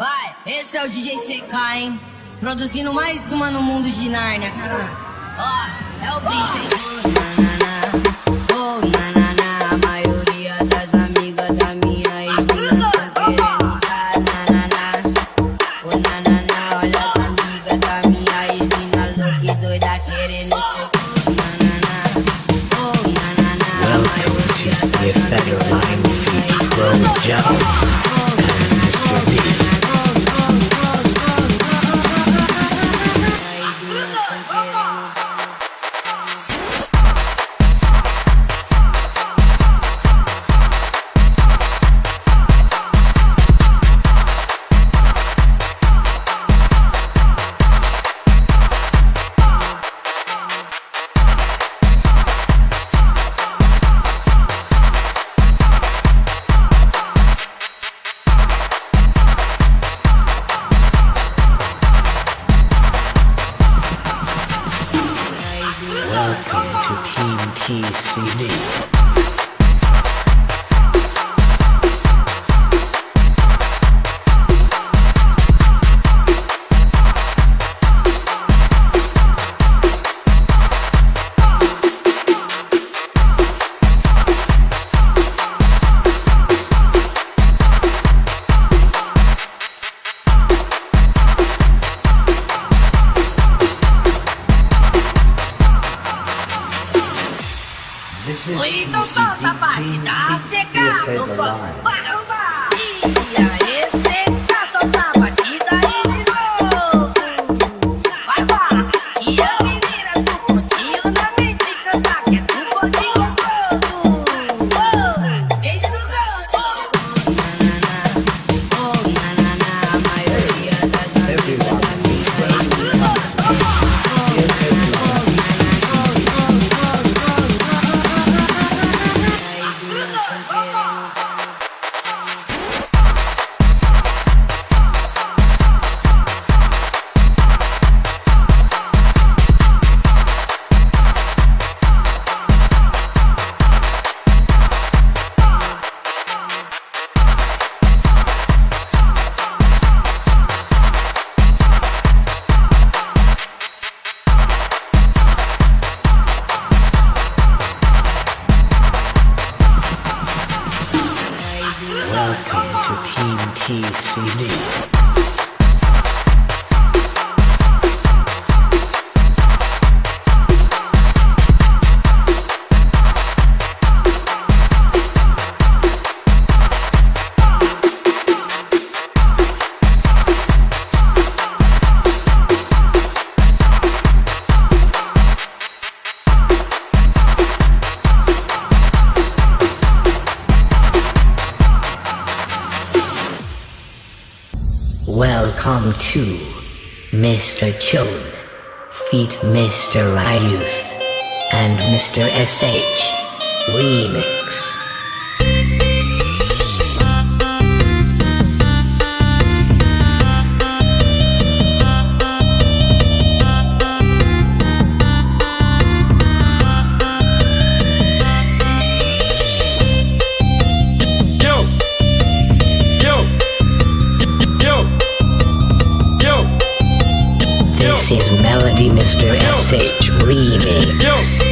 Vai, esse é o DJ CK, hein? Produzindo mais uma no mundo de Nárnia. Ó, é o bicho, hein? Nanana, oh, nanana, a maioria das amigas da minha ex-mina tão querendo tá, nanana. Oh, nanana, olha as amigas da minha ex-mina louca e doida querendo ser cu, nanana. Oh, nanana, a Welcome to maioria the das Federal amigas da minha feat Bro CD. Welcome to Mr. Chone, feat Mr. Ryuth and Mr. SH Remix. Mr. SH Remix.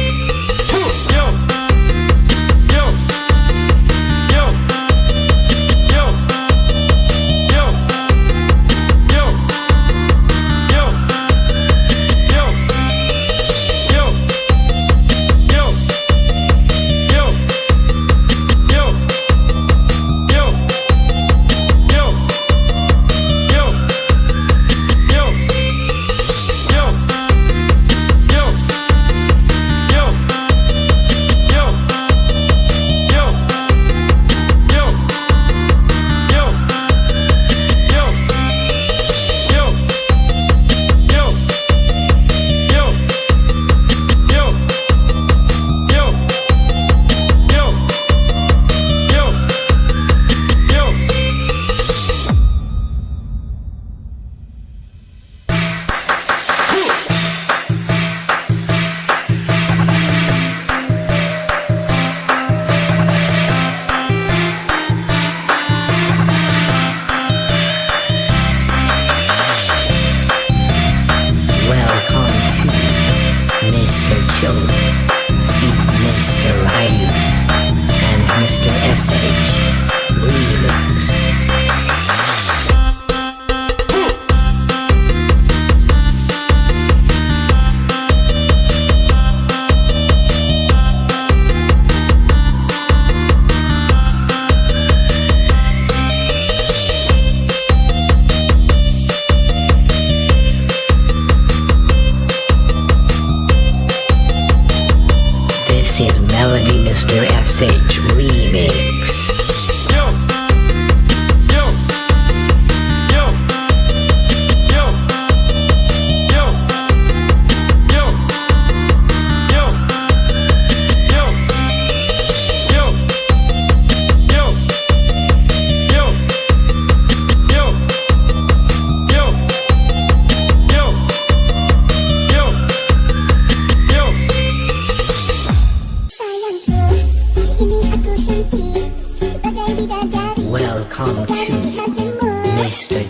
very unsafe.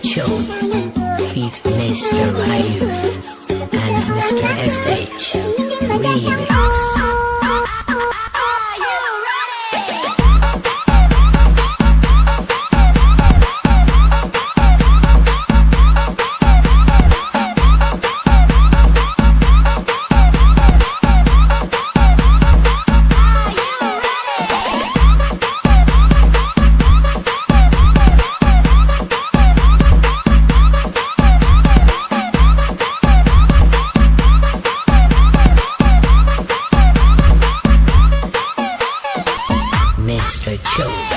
Mitchell, feat. Mr. Ryus, and Mr. SH, Reed. show.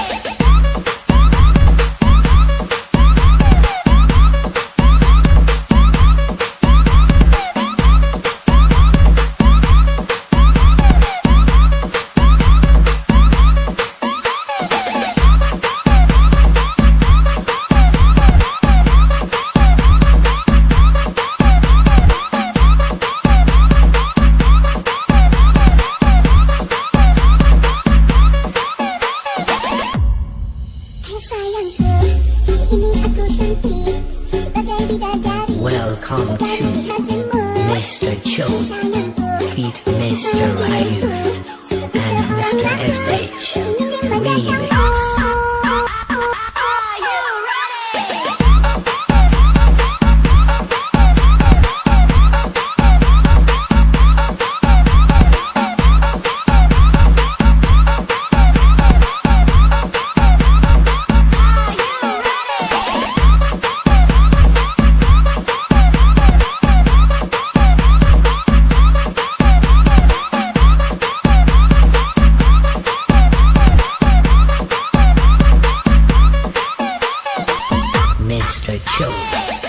Mr. Children.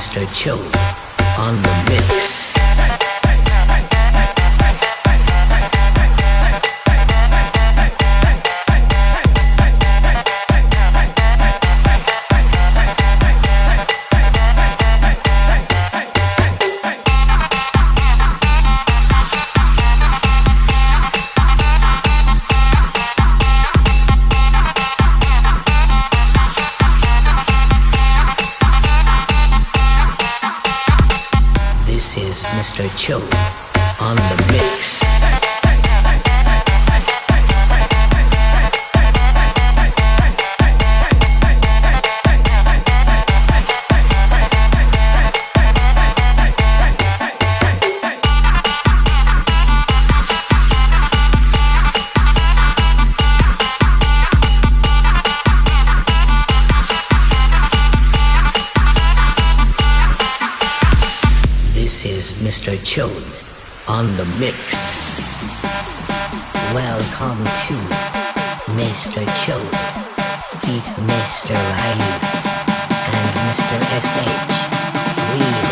Master Cho on the mix. On the Mr. Chone on the mix. Welcome to Mr. Chone, feat. Mr. Ryuth, and Mr. SH Remix.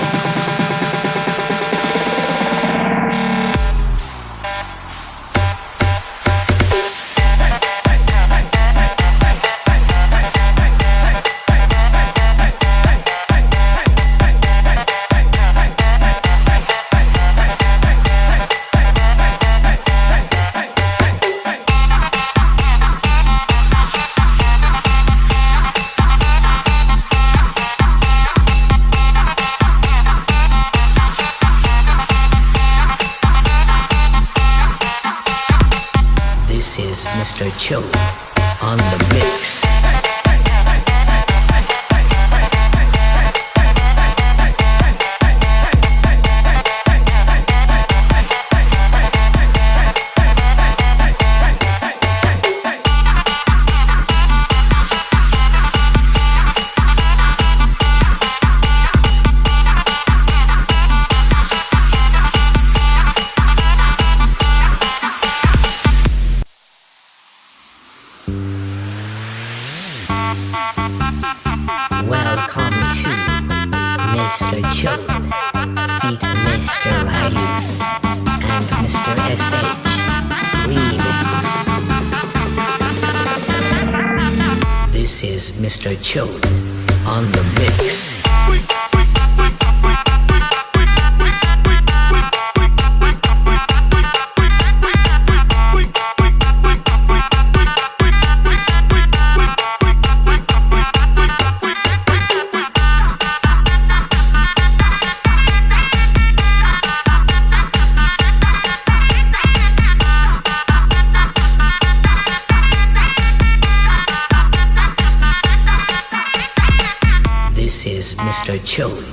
Welcome to Mr. Cho, feat Mr. Rayus and Mr. SH Remix. This is Mr. Cho on the mix. Mr.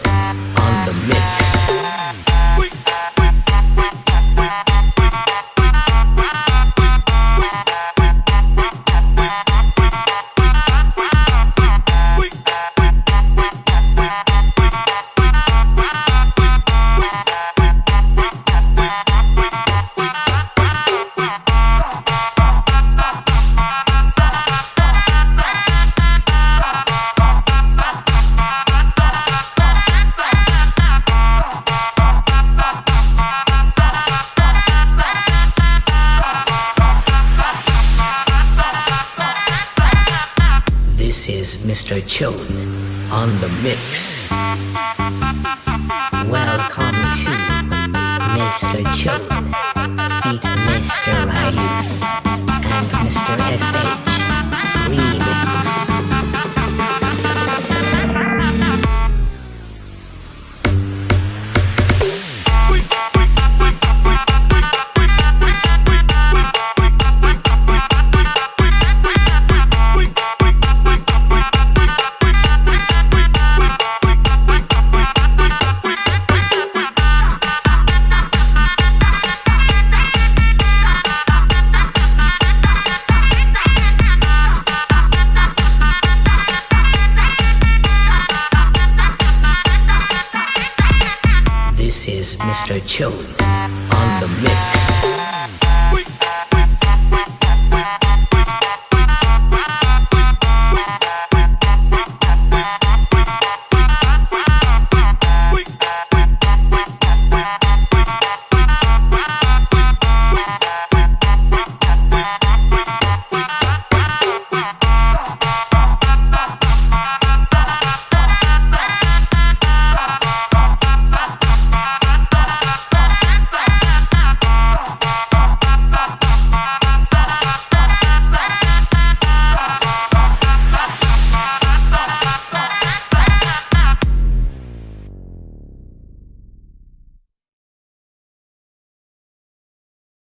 Mr. Cho on the mix. Welcome to Mr. Cho, feat Mr. Rayus and Mr. SH Remix. Mr. Cho on the mix.